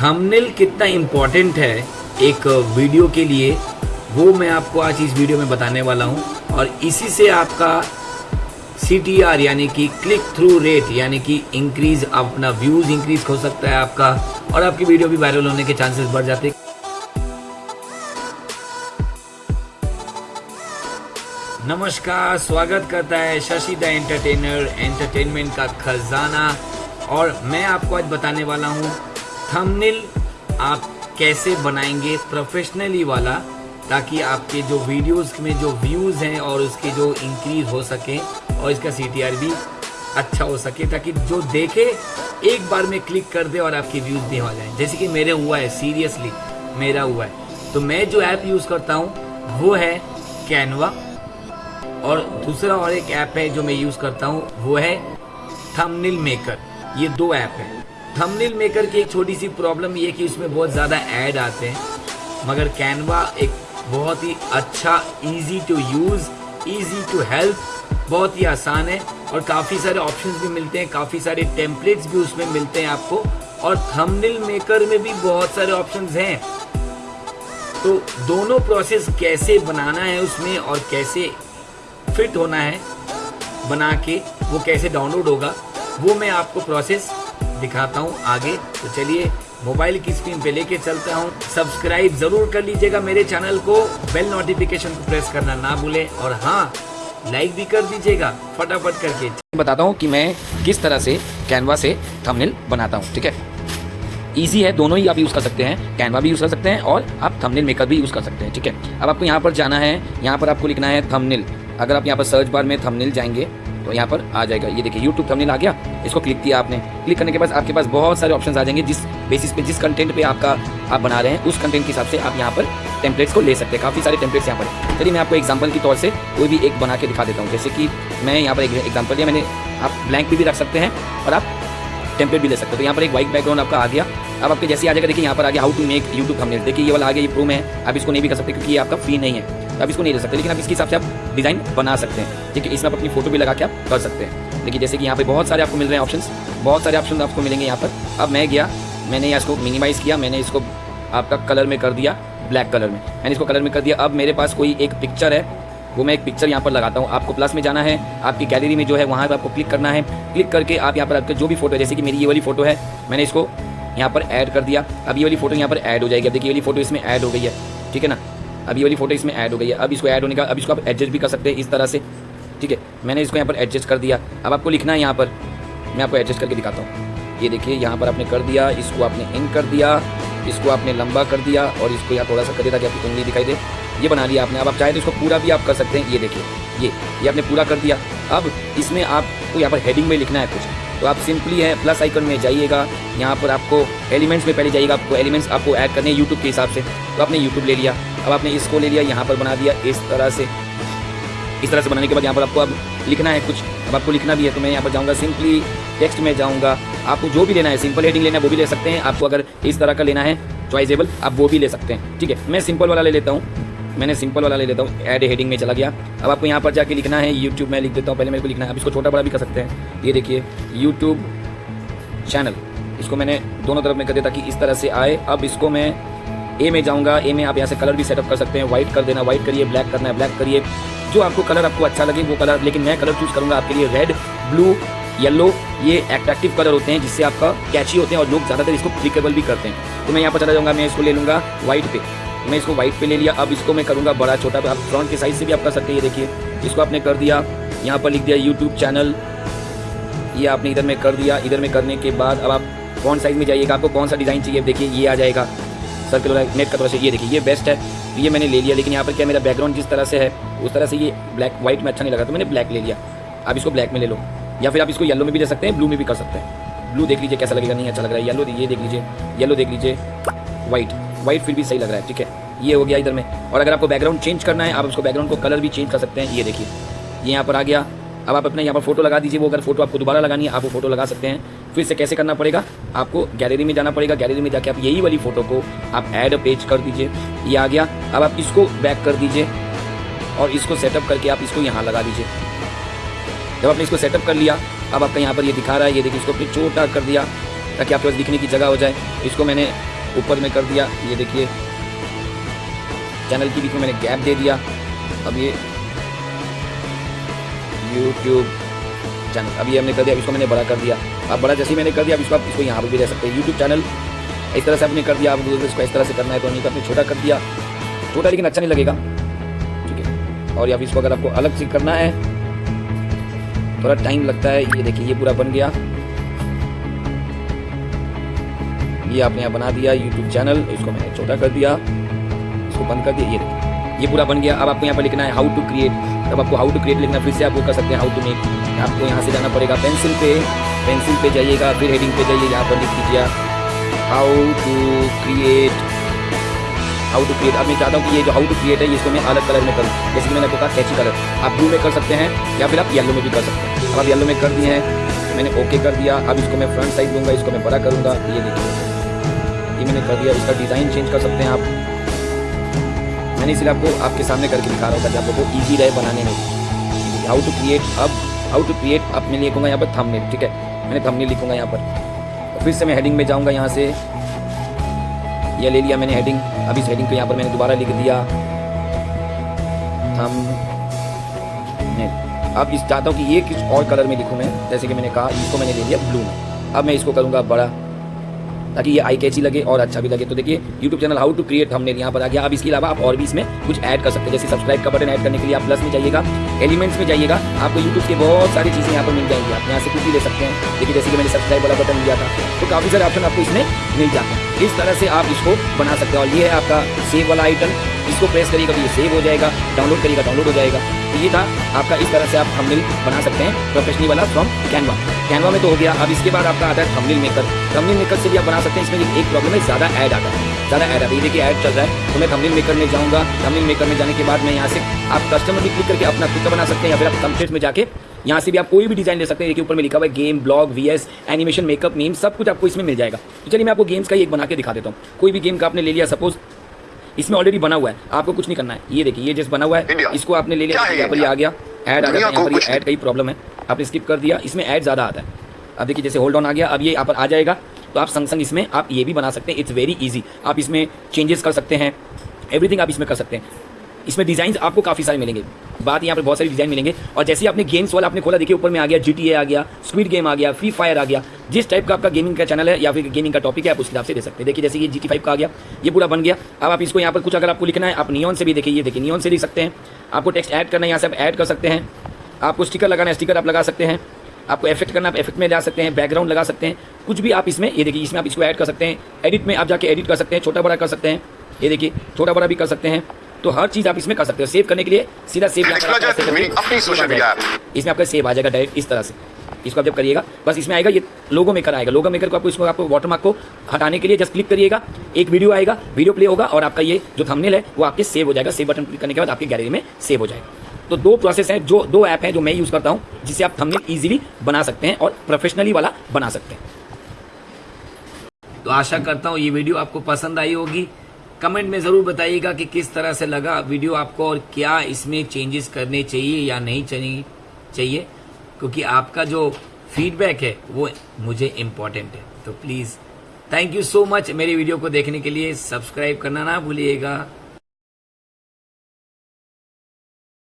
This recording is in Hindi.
थंबनेल कितना इम्पोर्टेंट है एक वीडियो के लिए, वो मैं आपको आज इस वीडियो में बताने वाला हूँ। और इसी से आपका सी टी आर यानी कि क्लिक थ्रू रेट यानी कि इंक्रीज अपना व्यूज़ इंक्रीज हो सकता है आपका। और आपकी वीडियो भी वायरल होने के चांसेस बढ़ जाते। नमस्कार, स्वागत करता है शशि द एंटरटेनर एंटरटेनमेंट का खजाना। और मैं आपको आज बताने वाला हूँ थंबनेल आप कैसे बनाएँगे प्रोफेशनली वाला, ताकि आपके जो वीडियोस में जो व्यूज़ हैं और उसके जो इंक्रीज हो सके और इसका सीटीआर भी अच्छा हो सके, ताकि जो देखे, एक बार में क्लिक कर दे और आपके व्यूज़ भी हो जाए। जैसे कि मेरे हुआ है सीरियसली मेरा हुआ है। तो मैं जो ऐप यूज़ करता हूँ, वो है कैनवा और दूसरा और एक ऐप है जो मैं यूज़ करता हूँ, वो है थंबनेल मेकर ये दो ऐप है। थंबनेल मेकर की एक छोटी सी प्रॉब्लम ये कि उसमें बहुत ज़्यादा ऐड आते हैं। मगर कैनवा एक बहुत ही अच्छा easy to use easy to help बहुत ही आसान है और काफ़ी सारे ऑप्शंस भी मिलते हैं, काफ़ी सारे टेम्पलेट्स भी उसमें मिलते हैं आपको और थंबनेल मेकर में भी बहुत सारे ऑप्शंस हैं। तो दोनों प्रोसेस कैसे बनाना है उसमें और कैसे फिट होना है, बना के वो कैसे डाउनलोड होगा, वो मैं आपको प्रोसेस दिखाता हूँ आगे। तो चलिए, मोबाइल की स्क्रीन पे लेके चलता हूँ। सब्सक्राइब ज़रूर कर लीजिएगा मेरे चैनल को। बेल नोटिफिकेशन को प्रेस करना ना भूले। और हाँ लाइक भी कर दीजिएगा, फटाफट करके। बताता हूँ कि मैं किस तरह से कैनवा से थंबनेल बनाता हूँ, ठीक है? ईजी है, दोनों ही आप यूज़ कर सकते हैं। कैनवा भी यूज़ कर सकते हैं और आप थंबनेल मेकर भी यूज़ कर सकते हैं, ठीक है? अब आपको यहाँ पर जाना है। यहाँ पर आपको लिखना है थंबनेल। अगर आप यहाँ पर सर्च बार में थंबनेल जाएँगे यहाँ पर आ जाएगा। ये देखिए यूट्यूब थंबनेल आ गया। इसको क्लिक किया आपने। क्लिक करने के बाद आपके पास बहुत सारे ऑप्शन आ जाएँगे जिस बेसिस पे, जिस कंटेंट पे आपका आप बना रहे हैं, उस कंटेंट के हिसाब से आप यहाँ पर टेम्पलेट्स को ले सकते हैं। काफ़ी सारे टेम्पलेट्स यहाँ पर। चलिए, मैं आपको एग्ज़ाम्पल के तौर से कोई भी एक बना के दिखा देता हूँ। जैसे कि मैं यहाँ पर एक एग्ज़ाम्पल लिया मैंने, आप ब्लैंक भी रख सकते हैं और आप टेम्पलेट भी ले सकते हो। तो यहाँ पर एक वाइट बैकग्राउंड आपका आ गया। अब आपके जैसे आ जाएगा, देखिए, यहाँ पर आ गया हाउ टू मेक यूट्यूब हमने देखिए, ये वाला आ गया, ये प्रो में है। आप इसको नहीं भी कर सकते क्योंकि ये आपका फ्री नहीं है। आप इसको नहीं ले सकते, लेकिन आप इसके हिसाब से आप डिज़ाइन बना सकते हैं। ठीक है इसमें आप अपनी फ़ोटो भी लगा के आप कर सकते हैं। देखिए, जैसे कि यहाँ पे बहुत सारे आपको मिल रहे हैं ऑप्शन बहुत सारे ऑप्शन आपको मिलेंगे यहाँ पर। अब मैं गया, मैंने इसको मिनिमाइज़ किया, मैंने इसको आपका कलर में कर दिया ब्लैक कलर में। मैंने इसको कलर में कर दिया। अब मेरे पास कोई एक पिक्चर है, वो मैं एक पिक्चर यहाँ पर लगाता हूँ। आपको प्लस में जाना है, आपकी गैलरी में जो है, वहाँ पर आपको क्लिक करना है। क्लिक करके आप यहाँ पर आपके जो भी फ़ोटो है, जैसे कि मेरी ये वाली फ़ोटो है, मैंने इसको यहाँ पर ऐड कर दिया। अब ये वाली फ़ोटो यहाँ पर ऐड हो जाएगी। अब देखिए, ये वाली फ़ोटो इसमें ऐड हो गई है, ठीक है ना? अब ये वाली फ़ोटो इसमें ऐड हो गई है। अब इसको ऐड होने का अब इसको आप एडजस्ट भी कर सकते हैं इस तरह से। ठीक है? मैंने इसको यहाँ पर एडजस्ट कर दिया। अब आपको लिखना है यहाँ पर। मैं आपको एडजस्ट करके दिखाता हूँ। ये देखिए, यहाँ पर आपने कर दिया, इसको आपने इन कर दिया, इसको आपने लंबा कर दिया और इसको यहाँ थोड़ा सा कर दिया ताकि आपकी उंगली दिखाई दे। ये बना लिया आपने। अब आप चाहे तो इसको पूरा भी आप कर सकते हैं। ये देखिए, ये ये आपने पूरा कर दिया। अब इसमें आपको यहाँ पर हेडिंग में लिखना है कुछ। तो आप सिंपली है प्लस आइकन में जाइएगा। यहाँ पर आपको एलिमेंट्स में पहले जाइएगा, आपको एलिमेंट्स आपको ऐड करने हैं यूट्यूब के हिसाब से। तो आपने यूट्यूब ले लिया, अब आपने इसको ले लिया, यहाँ पर बना दिया इस तरह से। इस तरह से बनाने के बाद यहाँ पर आपको अब लिखना है कुछ। अब आपको लिखना भी है तो मैं यहाँ पर जाऊँगा सिंपली टेक्स्ट में जाऊँगा। आपको जो भी लेना है सिंपल हेडिंग लेना है, वो भी ले सकते हैं। आपको अगर इस तरह का लेना है चॉइजेबल आप वो भी ले सकते हैं। ठीक है, मैं सिंपल वाला ले लेता हूँ। मैंने सिंपल वाला ले लेता हूँ एड हेडिंग में चला गया। अब आपको यहाँ पर जाके लिखना है यूट्यूब में लिख देता हूँ, पहले मेरे को लिखना है। अब इसको छोटा बड़ा भी कर सकते हैं। ये देखिए यूट्यूब चैनल इसको मैंने दोनों तरफ़ में कर दिया ताकि इस तरह से आए। अब इसको मैं ए में जाऊँगा। ए में आप यहाँ से कलर भी सेटअप कर सकते हैं। व्हाइट कर देना व्हाइट करिए ब्लैक करना है ब्लैक करिए। जो आपको कलर आपको अच्छा लगे, वो कलर लेकिन मैं कलर चूज़ करूँगा आपके लिए। रेड ब्लू येलो ये एट्रैक्टिव कलर होते हैं, जिससे आपका कैची होते हैं और लोग ज़्यादातर इसको क्लिकेबल भी करते हैं। तो मैं यहाँ पर चला जाऊँगा, मैं इसको ले लूँगा व्हाइट पे। मैं इसको व्हाइट पे ले लिया। अब इसको मैं करूँगा बड़ा छोटा। आप फ्रंट के साइज़ से भी आप कर सकते हैं, ये देखिए। इसको आपने कर दिया। यहाँ पर लिख दिया यूट्यूब चैनल ये आपने इधर में कर दिया। इधर में करने के बाद अब आप कौन साइज़ में जाइएगा? आपको कौन सा डिज़ाइन चाहिए? देखिए, ये आ जाएगा। सर्कुलर नेट का तरह से ये देखिए, ये बेस्ट है। तो ये मैंने ले लिया। लेकिन यहाँ पर क्या मेरा बैकग्राउंड जिस तरह से है, उस तरह से ये ब्लैक व्हाइट में अच्छा नहीं लगा तो मैंने ब्लैक ले लिया। आप इसको ब्लैक में ले लो। या फिर आप इसको येलो में भी ले सकते हैं ब्लू में भी कर सकते हैं। ब्लू देख लीजिए कैसा लगेगा, नहीं अच्छा लग रहा है। येलो ये देख लीजिए। येलो देख लीजिए। व्हाइट व्हाइट फिर भी सही लग रहा है, ठीक है? ये हो गया इधर में। और अगर आपको बैकग्राउंड चेंज करना है, आप उसको बैकग्राउंड को कलर भी चेंज कर सकते हैं। ये देखिए, ये यहाँ पर आ गया। अब आप अपने यहाँ पर फ़ोटो लगा दीजिए, वो अगर फ़ोटो आपको दोबारा लगानी है, आप वो फ़ोटो लगा सकते हैं। फिर से कैसे करना पड़ेगा? आपको गैलरी में जाना पड़ेगा। गैलरी में जाके आप यही वाली फ़ोटो को आप ऐड पेज कर दीजिए। ये आ गया। अब आप इसको बैक कर दीजिए और इसको सेटअप करके आप इसको यहाँ लगा दीजिए। जब आपने इसको सेटअप कर लिया, अब आपका यहाँ पर ये दिखा रहा है। ये देखिए, इसको अपने छोटा कर दिया, ताकि आपके पास दिखने की जगह हो जाए। इसको मैंने ऊपर में कर दिया। ये देखिए, चैनल के बीच में मैंने गैप दे दिया। अब ये यूट्यूब चैनल अभी हमने कर दिया इसको मैंने बड़ा कर दिया। अब बड़ा जैसे ही मैंने कर दिया, अब इसको आप, इसको यहाँ पर भी दे सकते हैं। यूट्यूब चैनल इस तरह से आपने कर दिया। अब इसको इस तरह से करना है तो नहीं तो आपने छोटा कर दिया। छोटा लेकिन अच्छा नहीं लगेगा। ठीक है। और या फिर इसको अगर आपको अलग से करना है, थोड़ा टाइम लगता है। ये देखिए, ये पूरा बन गया। ये आपने यहाँ बना दिया यूट्यूब चैनल इसको मैंने छोटा कर दिया। इसको बंद कर दिया, ये देखिए। ये पूरा बन गया। अब आपको यहाँ पर लिखना है हाउ टू क्रिएट तब आपको हाउ टू क्रिएट लिखना, फिर से आप वो कर सकते हैं हाउ टू मेक आपको यहाँ से जाना पड़ेगा पेंसिल पे। पेंसिल पे जाइएगा, फिर हेडिंग पे जाइए, यहाँ पर लिख दीजिए how to create how to create अब मैं चाहता हूँ कि ये जो हाउ टू क्रिएट है, इसको मैं अलग कलर में करूँ। जैसे कि मैंने आपको कहा कैची कलर आप ब्लू में कर सकते हैं, या फिर आप येलो में भी कर सकते हैं। अब आप येलो में कर दिए हैं मैंने ओके कर दिया। अब इसको मैं फ्रंट साइड दूँगा, इसको मैं बड़ा करूँगा। ये देखिए। ये मैंने कर दिया इसका डिज़ाइन चेंज कर सकते हैं आप। मैंने इसलिए आपको, आपके सामने करके दिखा रहा हूँ ताकि आपको ईजी रहे बनाने में। हाउ टू क्रिएट अब हाउ टू क्रिएट अब मैं लिखूँगा यहाँ पर थंबनेल ठीक है? मैंने थंबनेल लिखूँगा यहाँ पर। फिर से मैं हेडिंग में जाऊँगा यहाँ से। ये ले लिया मैंने हेडिंग अब इस हेडिंग को यहाँ पर मैंने दोबारा लिख दिया। थम अब इस चाहता हूँ कि ये किस और कलर में लिखूँ मैं, जैसे कि मैंने कहा, इसको मैंने ले लिया ब्लू में। अब मैं इसको करूँगा बड़ा। ताकि ये आई कैची लगे और अच्छा भी लगे। तो देखिए YouTube channel how to create हमने यहाँ पर आ गया। अब इसके अलावा आप और भी इसमें कुछ ऐड कर सकते हैं। जैसे सब्सक्राइब का बटन ऐड करने के लिए आप प्लस में जाइएगा। एलिमेंट्स में जाइएगा। आपको यूट्यूब के बहुत सारी चीज़ें यहाँ पर मिल जाएँगी। आप यहाँ से कुछ भी ले सकते हैं। देखिए, जैसे कि मैंने सब्सक्राइब वाला बटन लिया था तो काफ़ी सारे ऑप्शन आपको इसमें मिल जाते हैं। इस तरह से आप इसको बना सकते हैं। और ये है आपका सेव वाला आइटम इसको प्रेस करिएगा तो ये सेव हो जाएगा। डाउनलोड करिएगा डाउनलोड हो जाएगा। तो ये था आपका इस तरह से आप थंबनेल बना सकते हैं प्रोफेशनली वाला फ्रॉम कैनवा कैनवा में तो हो गया। अब इसके बाद आपका आता है थंबनेल मेकर थंबनेल मेकर से भी आप बना सकते हैं। इसमें एक प्रॉब्लम है, ज़्यादा ऐड आता है। ज़्यादा ऐड आता है। देखिए ऐड चल रहा है। तो मैं थंबनेल मेकर में जाऊँगा। थंबनेल मेकर में जाने के बाद मैं यहाँ से आप कस्टमर भी क्लिक करके अपना खुद का बना सकते हैं या फिर आप कंप्लीट में जाके यहाँ से भी आप कोई भी डिज़ाइन ले सकते हैं। देखिए ऊपर में लिखा हुआ है game blog vs animation makeup name सब कुछ आपको इसमें मिल जाएगा। तो चलिए मैं आपको गेम्स का ही एक बना के दिखा देता हूँ। कोई भी गेम का आपने ले लिया सपोज़ इसमें ऑलरेडी बना हुआ है आपको कुछ नहीं करना है। ये देखिए ये जैसे बना हुआ है। इसको आपने ले लिया यहाँ पर ये आ गया। ऐड आ गया यहाँ पर ऐड का ही प्रॉब्लम है। आपने स्किप कर दिया इसमें ऐड ज़्यादा आता है। अब देखिए जैसे होल्ड ऑन आ गया अब ये यहाँ पर आ जाएगा। तो आप संग संग इसमें आप ये भी बना सकते हैं। इट्स वेरी ईजी आप इसमें चेंजेस कर सकते हैं। एवरीथिंग आप इसमें कर सकते हैं। इसमें डिज़ाइन आपको काफ़ी सारे मिलेंगे। बात यहाँ पर बहुत सारे डिज़ाइन मिलेंगे। और जैसे आपने गेम्स वाला आपने खोला, देखिए ऊपर में आ गया GTA आ गया स्पीड गेम आ गया फ्री फायर आ गया। जिस टाइप का आपका गेमिंग का चैनल है या फिर गेमिंग का टॉपिक है, आप उस हिसाब से दे सकते हैं। देखिए जैसे ये जी का आ गया, ये पूरा बन गया। अब आप इसको यहाँ पर कुछ अगर आपको लिखना है, आप नियन से भी देखिए, ये देखिए नियन से लिख सकते हैं। आपको टेक्स्ट ऐड करना है, यहाँ से आप ऐड कर सकते हैं। आपको स्टिकर लगाना है स्टिकर आप लगा सकते हैं। आपको इफ़ेक्ट करना आप इफ़ेक्ट में जा सकते हैं बैकग्राउंड लगा सकते हैं। कुछ भी आप इसमें, ये देखिए, इसमें आप इसको ऐड कर सकते हैं। एडिट में आप जाके एडिट कर सकते हैं छोटा बड़ा कर सकते हैं। ये देखिए छोटा बड़ा भी कर सकते हैं। तो हर चीज़ आप इसमें कर सकते हो। सेव करने के लिए सीधा सेव इसमें आपका सेव आ जाएगा डायरेक्ट इस तरह से। इसको आप जब करिएगा बस इसमें आएगा ये लोगो मेकर आएगा। लोगो मेकर को आपको इसको आपको वाटरमार्क को हटाने के लिए जस्ट क्लिक करिएगा। एक वीडियो आएगा वीडियो प्ले होगा और आपका ये जो थंबनेल है वो आपके सेव हो जाएगा। सेव बटन क्लिक करने के बाद आपकी गैलरी में सेव हो जाएगा। तो दो प्रोसेस हैं जो दो ऐप हैं जो मैं यूज़ करता हूँ जिससे आप थंबनेल इजीली बना सकते हैं और प्रोफेशनली वाला बना सकते हैं। तो आशा करता हूँ ये वीडियो आपको पसंद आई होगी। कमेंट में ज़रूर बताइएगा कि किस तरह से लगा वीडियो आपको और क्या इसमें चेंजेस करने चाहिए या नहीं चाहिए, क्योंकि आपका जो फीडबैक है वो मुझे इम्पोर्टेंट है। तो please thank you so much मेरी वीडियो को देखने के लिए। सब्सक्राइब करना ना भूलिएगा।